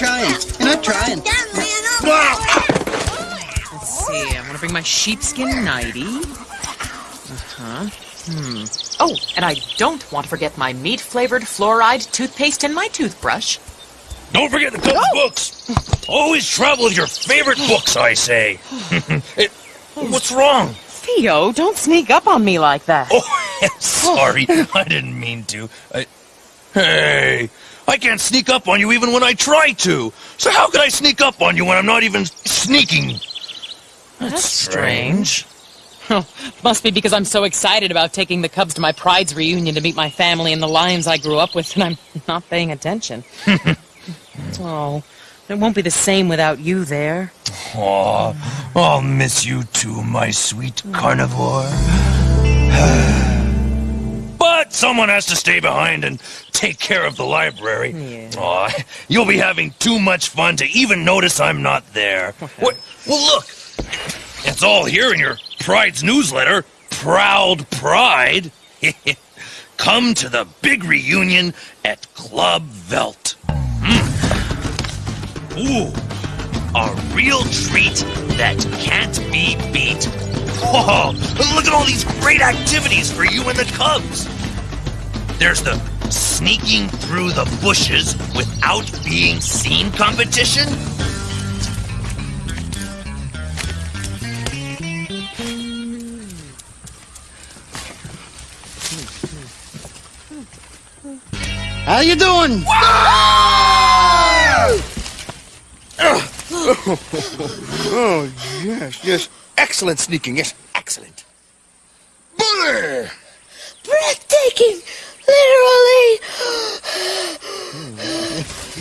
not trying. You're not trying. Let's see. I'm gonna bring my sheepskin nightie. Uh-huh. Hmm. Oh, and I don't want to forget my meat-flavored fluoride toothpaste and my toothbrush. Don't forget the Cubs books. Always travel with your favorite books, I say. It- what's wrong? Theo, don't sneak up on me like that. Oh, sorry. I didn't mean to. I... Hey, I can't sneak up on you even when I try to. So how could I sneak up on you when I'm not even sneaking? That's strange. Oh, must be because I'm so excited about taking the Cubs to my Pride's reunion to meet my family and the Lions I grew up with, and I'm not paying attention. oh, it won't be the same without you there. Aw, I'll miss you too, my sweet carnivore. Someone has to stay behind and take care of the library. Yeah. Aw, you'll be having too much fun to even notice I'm not there. What? Well, look. It's all here in your Pride's newsletter. Proud Pride. Come to the big reunion at Club Veldt. Mm. Ooh, a real treat that can't be beat. Whoa, look at all these great activities for you and the Cubs. There's the sneaking through the bushes without being seen competition. How you doing? Oh, yes, yes. Excellent sneaking, yes, excellent. Bully! Breathtaking! Literally!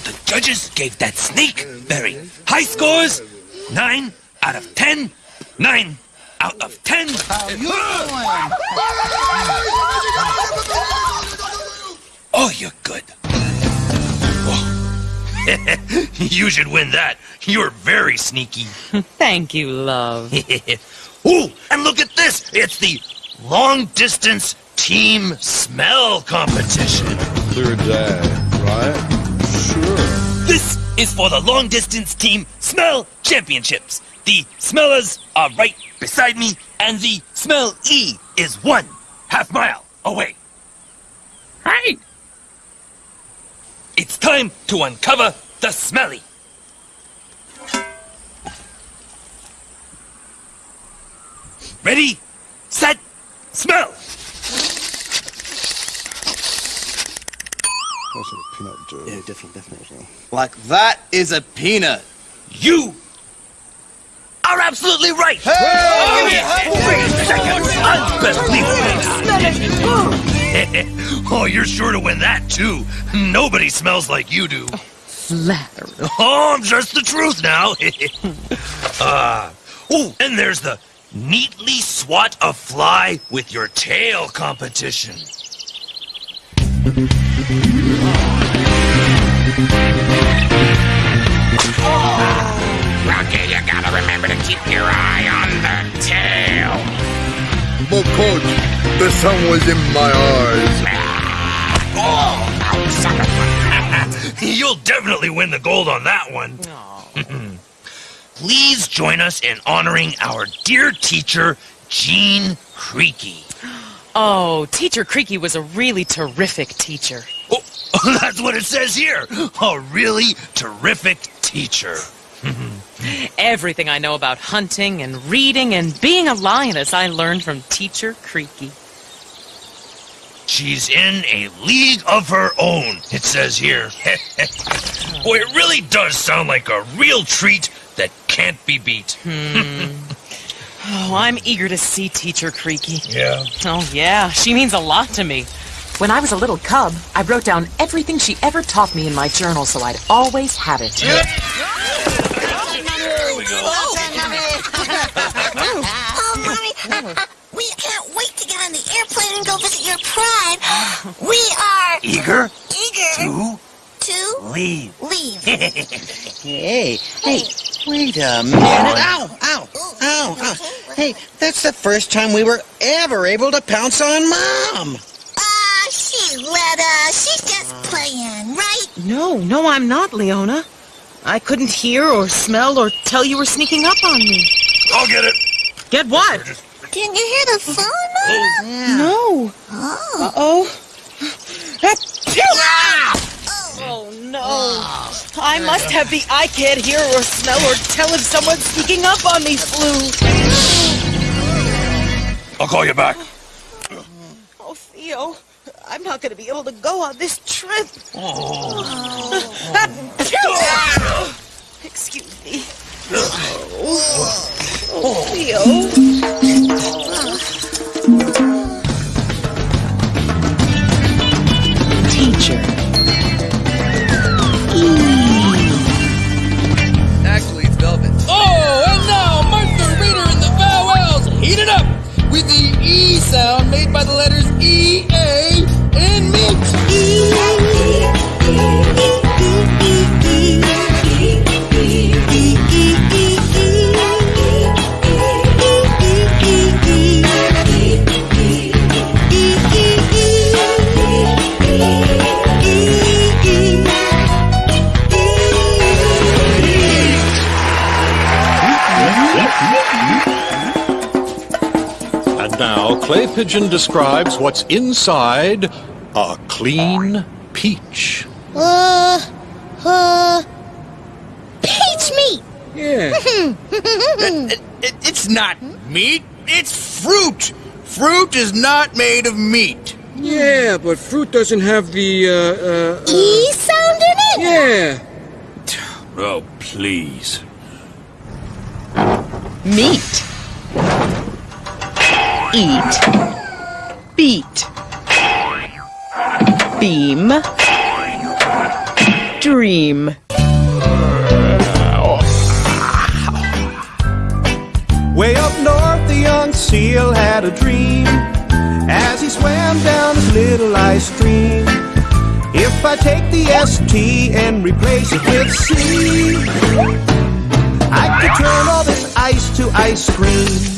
The judges gave that sneak very high scores. Nine out of ten. Nine out of ten. How you doing? Oh, you're good. Oh. you should win that. You're very sneaky. Thank you, love. Ooh, and look at this. It's the long distance team smell competition. Third day, right? Sure. This is for the long distance team smell championships. The smellers are right beside me, and the smell E is one half mile away. Hey! It's time to uncover the smelly. Ready, set, smell. That's a peanut joke. Yeah, definitely, definitely. Like that is a peanut. You are absolutely right. Unbelievable. oh, you're sure to win that, too. Nobody smells like you do. Flattery. Oh, just the truth now. uh, oh, and there's the neatly swat a fly with your tail competition. Remember to keep your eye on the tail. But coach, the sun was in my eyes. Ah, oh, son of a... You'll definitely win the gold on that one. Please join us in honoring our dear teacher, Jean Creaky. Oh, Teacher Creaky was a really terrific teacher. Oh, that's what it says here. A really terrific teacher. Everything I know about hunting and reading and being a lioness I learned from Teacher Creaky. She's in a league of her own, it says here. Boy, it really does sound like a real treat that can't be beat. Hmm. Oh, I'm eager to see Teacher Creaky. Yeah. Oh, yeah, she means a lot to me. When I was a little cub, I wrote down everything she ever taught me in my journal so I'd always have it. We are Eager eager to to leave. leave. Hey, hey, wait a minute. Ow, ow, ow, ow. Hey, that's the first time we were ever able to pounce on Mom. Ah, she let us. She's just playing, right? No, no, I'm not, Leona. I couldn't hear or smell or tell you were sneaking up on me. I'll get it. Get what? Didn't you hear the phone, Mama? No. Oh. Uh-oh. Oh, no. Oh, I must have the I can't hear or smell or tell if someone's sneaking up on me flu. I'll call you back. Oh, Theo, I'm not going to be able to go on this trip. Oh. Excuse me. Oh, Theo. Oh. Ah. Teacher. Hmm. Actually, it's Velvet. Oh, and now Martha Reader and the vowels heat it up with the E sound made by the letters E, A, and meat. Pigeon describes what's inside a clean peach. Uh, uh, peach meat. Yeah. It- it- it's not meat, it's fruit. Fruit is not made of meat. Yeah, but fruit doesn't have the, uh, uh, uh E sound in it? yeah. Oh, please. Meat. Eat. Beat. Beam. Dream. Way up north, the young seal had a dream as he swam down his little ice stream. If I take the ST and replace it with C, I could turn all this ice to ice cream.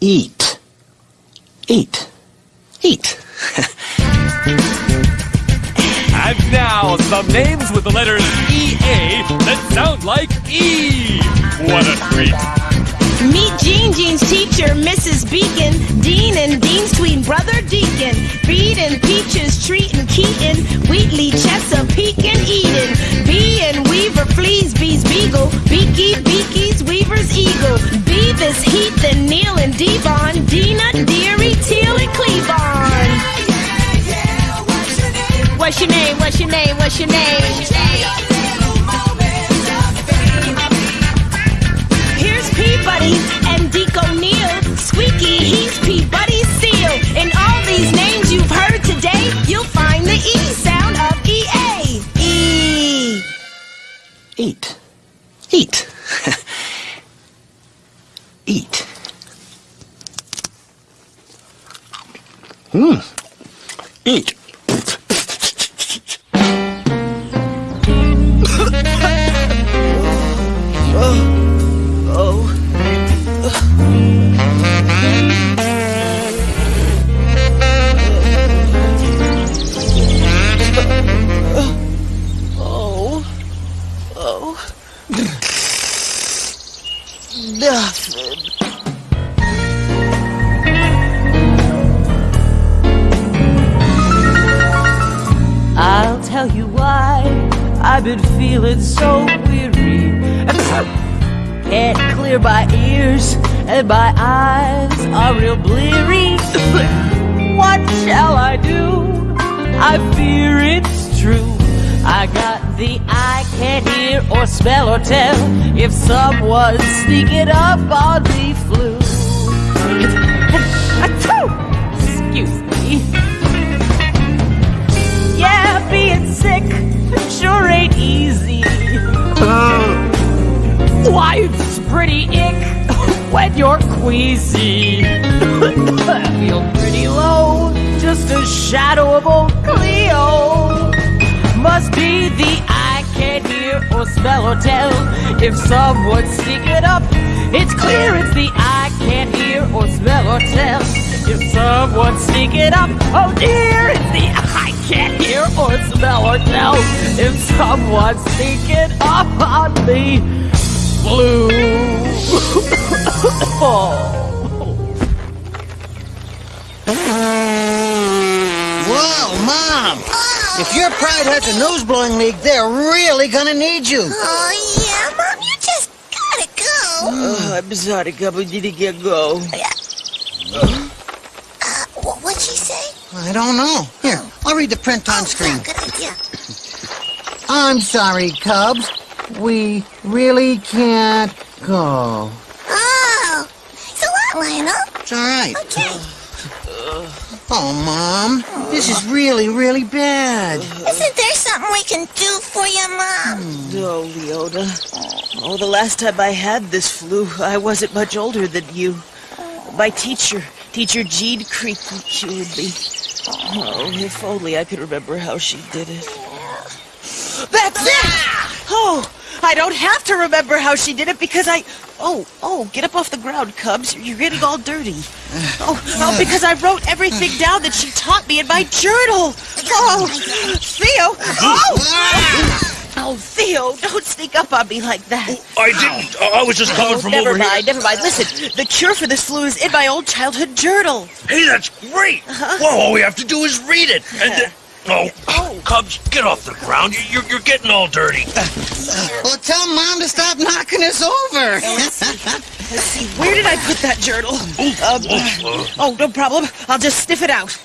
Eat. Eat. Eat. And now, some names with the letters EA that sound like E. What a treat. Meet Jean Jean's teacher, Mrs. Beacon, Dean and Dean's twin brother Deacon, Beat and Peaches, Treat and Keaton, Wheatley, Chesapeake and Eden, Bee and Weaver, Fleas, Bees, Beagle, Beaky, Beaky's, Weaver's Eagle, Beavis, Heath and Neil and Devon, Dina, Deary, Teal and Cleavon. What's your name? What's your name? What's your name? Here's Peabody and Deke O'Neill. Squeaky, he's Peabody's seal. and all Hmm. Eat. Tell you why I've been feeling so weary. Can't clear my ears and my eyes are real bleary. what shall I do? I fear it's true. I got the I can't hear or smell or tell if someone's sneaking up on the flu. Being sick sure ain't easy. Uh. Why, it's pretty ick when you're queasy. I feel pretty low, just a shadow of old Cleo. Must be the I can't hear or smell or tell if someone's sneaking up. It's clear it's the I can't hear or smell or tell if someone's sneaking up. Oh dear, it's the I can't hear or smell or tell if someone's sneaking up on me. Blue. oh. Whoa, Mom! If your pride has a nose blowing leak, they're really gonna need you. Oh, yeah, Mom, you just gotta go. Oh, I'm sorry, Cub. We need to get go. Uh, wh- what'd she say? I don't know. Here, I'll read the print on oh, screen. Good idea. I'm sorry, Cubs. We really can't go. Oh, thanks a lot, Lionel. It's all right. Okay. Oh, Mom, this is really, really bad. Isn't there something we can do for you, Mom? No, Leona. Oh, the last time I had this flu, I wasn't much older than you. My teacher, Teacher Jean Creaky, cured me. Oh, if only I could remember how she did it. That's it! Oh, I don't have to remember how she did it because I... Oh, oh, get up off the ground, Cubs. You're getting all dirty. Oh, oh, because I wrote everything down that she taught me in my journal. Oh, Theo! Oh! Oh, Theo, don't sneak up on me like that. I didn't. I was just coming Oh, from never over mind, here. never mind. Listen, the cure for this flu is in my old childhood journal. Hey, that's great. Huh? Well, all we have to do is read it. And then... Oh, Cubs, get off the ground. You- You're, you're getting all dirty. Uh, uh, well, tell Mom to stop knocking us over. Let's see, where did I put that journal? Um, oh, no problem. I'll just sniff it out.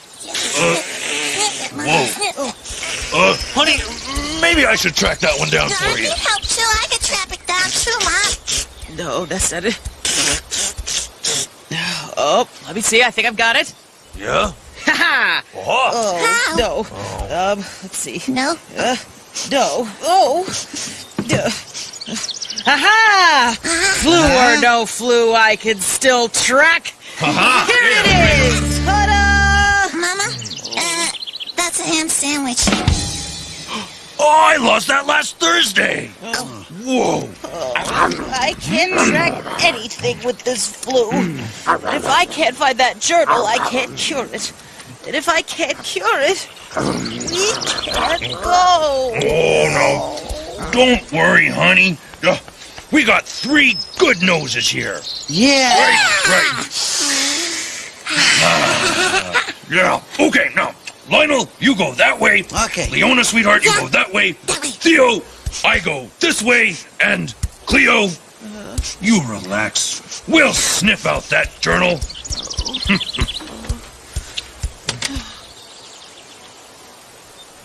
Whoa. Uh, honey, maybe I should track that one down No, for I you. need help, too. I can trap it down, too, Mom. No, that's not it. Oh, let me see. I think I've got it. Yeah? Ha Oh. Oh, no. Um, let's see. No? Uh, no. Oh. Duh. Aha! Flu or no flu, I can still track. Aha! Here it is! A ham sandwich. Oh, I lost that last Thursday. Whoa. I can't track anything with this flu. And if I can't find that journal, I can't cure it. And if I can't cure it, we can't go. Oh, no. Don't worry, honey. Uh, we got three good noses here. Yeah. Right, right. Ah, yeah. Okay, now, Lionel, you go that way. Okay. Leona, sweetheart, you go that way. Theo, I go this way. And Cleo, uh. you relax. We'll sniff out that journal.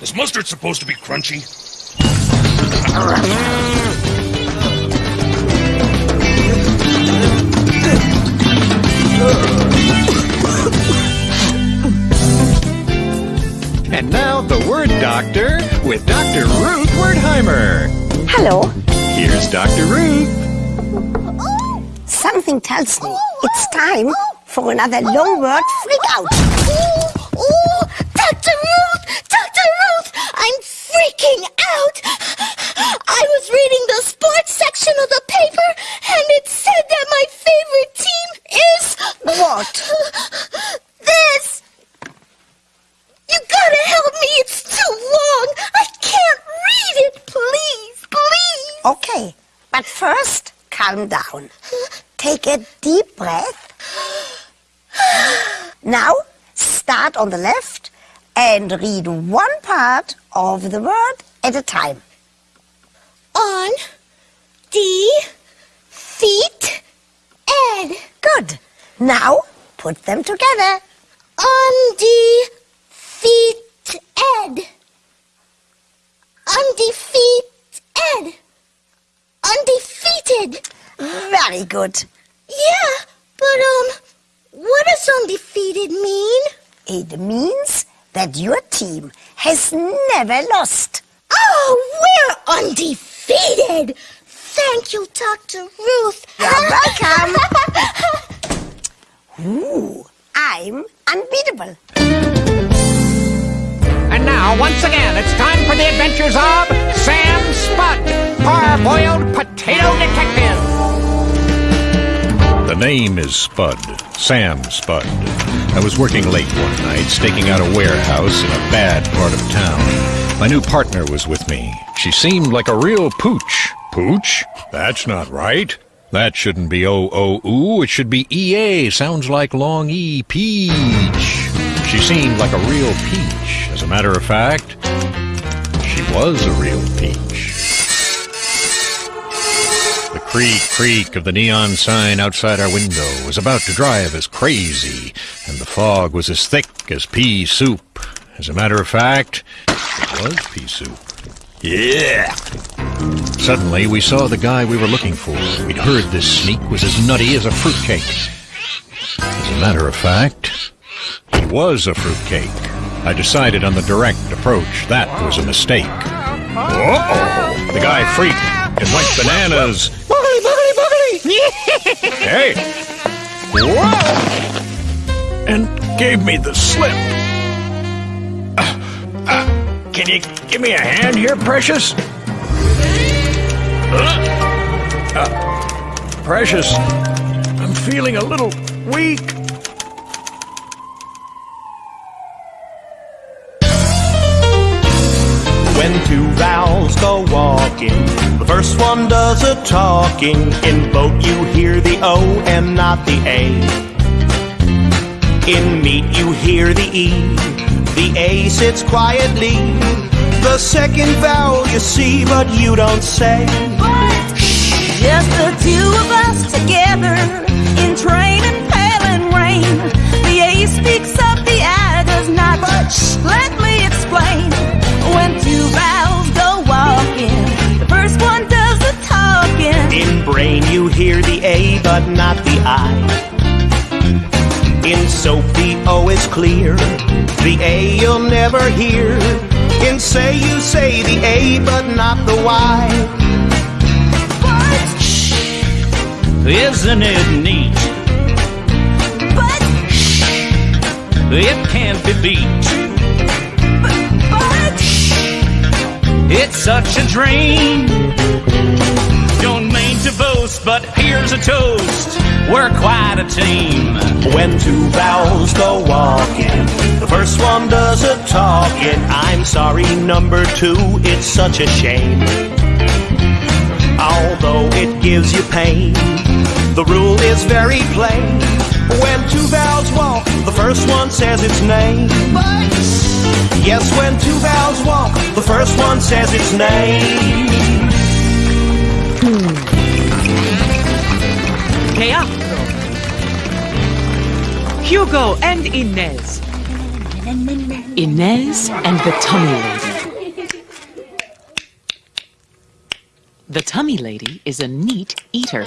Is mustard supposed to be crunchy? The Word Doctor with Dr. Ruth Wordheimer. Hello. Here's Dr. Ruth. Something tells me it's time for another long word freak out. Calm down. Take a deep breath. Now, start on the left and read one part of the word at a time. On the feet Ed. Good. Now, put them together. On the feet Ed. Undefeated. Undefeated. Very good. Yeah, but um, what does undefeated mean? It means that your team has never lost. Oh, we're undefeated. Thank you, Dr. Ruth. You're welcome. Ooh, I'm unbeatable. And now, once again, it's time for the adventures of Sam Spud, parboiled Potato Detective! Name is Spud. Sam Spud. I was working late one night, staking out a warehouse in a bad part of town. My new partner was with me. She seemed like a real pooch. Pooch? That's not right. That shouldn't be O-O-Oo. It should be E-A. Sounds like long E. Peach. She seemed like a real peach. As a matter of fact, she was a real peach. The creak creak of the neon sign outside our window was about to drive us crazy, and the fog was as thick as pea soup. As a matter of fact, it was pea soup. Yeah! Suddenly, we saw the guy we were looking for. We'd heard this sneak was as nutty as a fruitcake. As a matter of fact, he was a fruitcake. I decided on the direct approach. That was a mistake. Uh-oh! The guy freaked and went bananas. Boogly, boogly, boogly! Hey! Whoa! And gave me the slip. Uh, uh, can you give me a hand here, precious? Uh, uh, precious, I'm feeling a little weak. First one does a talking. In boat you hear the O and not the A. In meat you hear the E, the A sits quietly. The second vowel you see, but you don't say. Just the two of us together in train and pail and rain. Clear, the A you'll never hear. In say you say the A, but not the Y. But Shh, Isn't it neat? But Shh, It can't be beat. but but Shh, It's such a dream. Don't mean to boast, but here's a toast. We're quite a team. When two vowels go walking, the first one does a talking. I'm sorry, number two, it's such a shame. Although it gives you pain, the rule is very plain. When two vowels walk, the first one says its name. Yes, when two vowels walk, the first one says its name. Teatro. Hugo and Inez. Inez and the Tummy Lady. The Tummy Lady is a neat eater.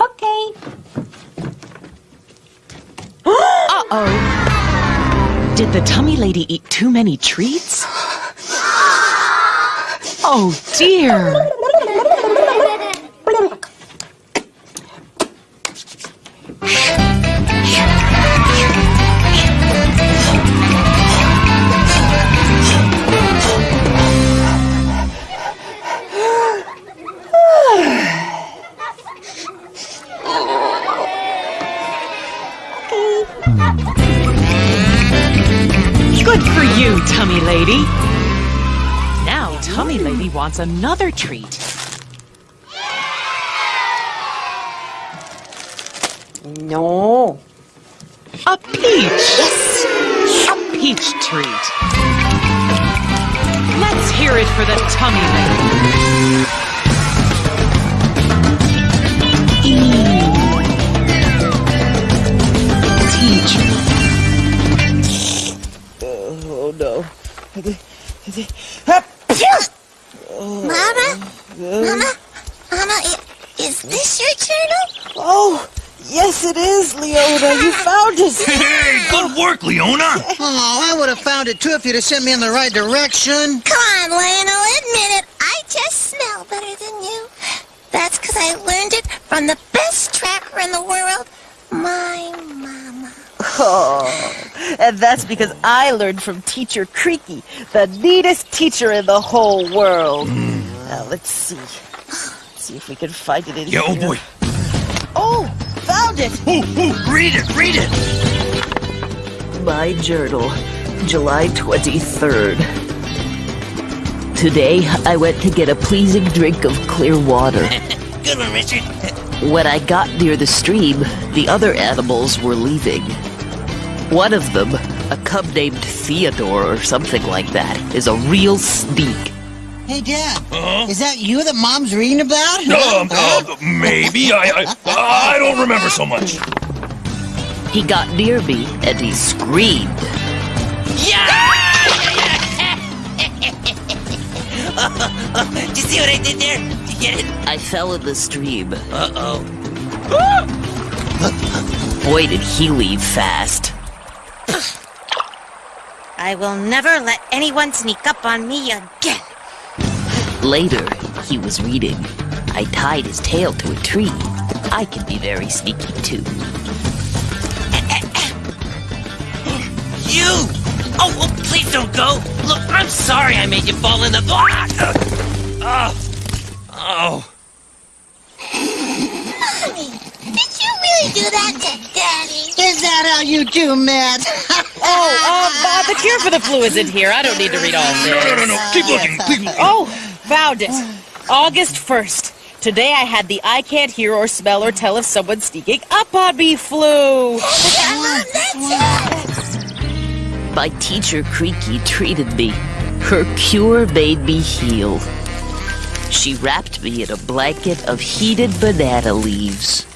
Okay. Uh-oh. Did the Tummy Lady eat too many treats? Oh dear. Lady wants another treat. No. A peach. Yes. A peach treat. Let's hear it for the Tummy Lady. Oh no. Mama? Mama? Mama, i- is this your journal? Oh, yes it is, Leona. You found it. Hey, good work, Leona! Oh, I would have found it too if you'd have sent me in the right direction. Come on, Lionel, admit it. I just smell better than you. That's because I learned it from the best tracker in the world, my mama. Oh, and that's because I learned from Teacher Creaky, the neatest teacher in the whole world. Hmm. Now, let's see. Let's see if we can find it in Yeah, oh here. oh boy. Oh, found it! Ooh, ooh, read it, read it. My journal, July 23rd. Today, I went to get a pleasing drink of clear water. Good one, Richard. When I got near the stream, the other animals were leaving. One of them, a cub named Theodore or something like that, is a real sneak. Hey, Dad. Is that you that Mom's reading about? Um, uh, maybe. I, I, I don't remember so much. He got near me and he screamed. Did you see what I did there? Did you get it? I fell in the stream. Uh-oh. Boy, did he leave fast. I will never let anyone sneak up on me again. Later, he was reading. I tied his tail to a tree. I can be very sneaky too. You! Oh, oh, please don't go! Look, I'm sorry I made you fall in the... Ah! Oh! Mommy, did you really do that to Daddy? Is that how you do, Matt? Oh, uh, uh, the cure for the flu is in here. I don't need to read all this. No, no, no, no. Keep looking. Keep looking. Oh, found it. August 1st. Today I had the I can't hear or smell or tell if someone's sneaking up on me flu. My teacher Creaky treated me. Her cure made me heal. She wrapped me in a blanket of heated banana leaves.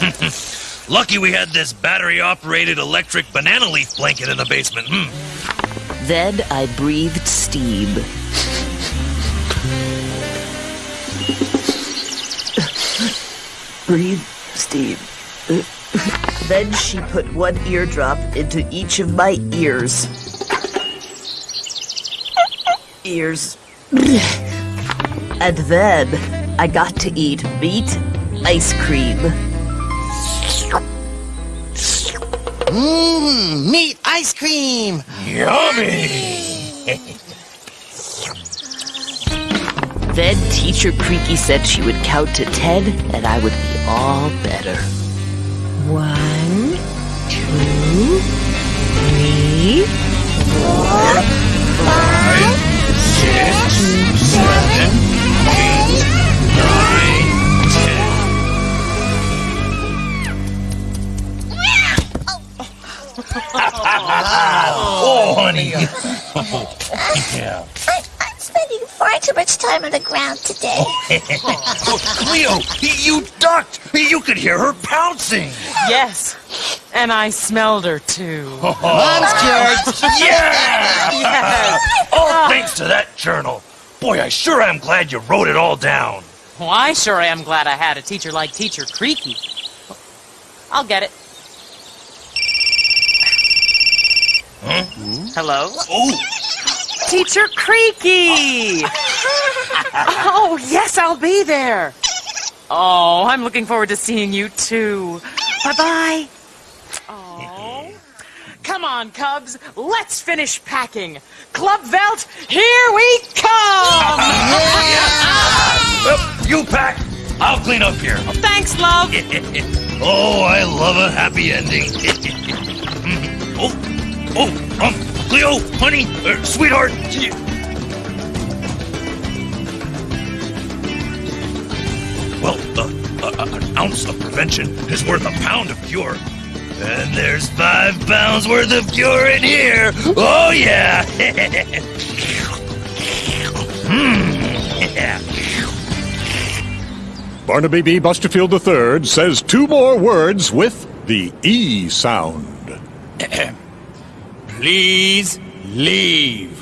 Lucky we had this battery-operated electric banana leaf blanket in the basement. Hmm. Then I breathed steam. Breathe Steve. then she put one eardrop into each of my ears. Ears. and then I got to eat meat, ice cream. Mmm, meat ice cream. Yummy! Then Teacher Creaky said she would count to ten and I would be all better. One, two, three, four, five, six, seven, eight, nine, oh, honey. yeah. I, I'm spending far too much time on the ground today. oh, Cleo, you ducked. You could hear her pouncing. Yes, and I smelled her too. Mom's cured. Yeah! Yes. All thanks to that journal. Boy, I sure am glad you wrote it all down. Well, I sure am glad I had a teacher like Teacher Creaky. I'll get it. Huh? Hello? Oh, Teacher Creaky! oh, yes, I'll be there. Oh, I'm looking forward to seeing you too. Bye bye. Oh. Come on, Cubs. Let's finish packing. Club Veldt, here we come! Yeah! well, you pack. I'll clean up here. Thanks, love. oh, I love a happy ending. oh, oh, um, Cleo, honey, uh, sweetheart. Well, uh, uh, uh, an ounce of prevention is worth a pound of cure. And there's five pounds worth of cure in here. Oh, yeah. mm, yeah. Barnaby B. Busterfield III says two more words with the E sound. Please leave.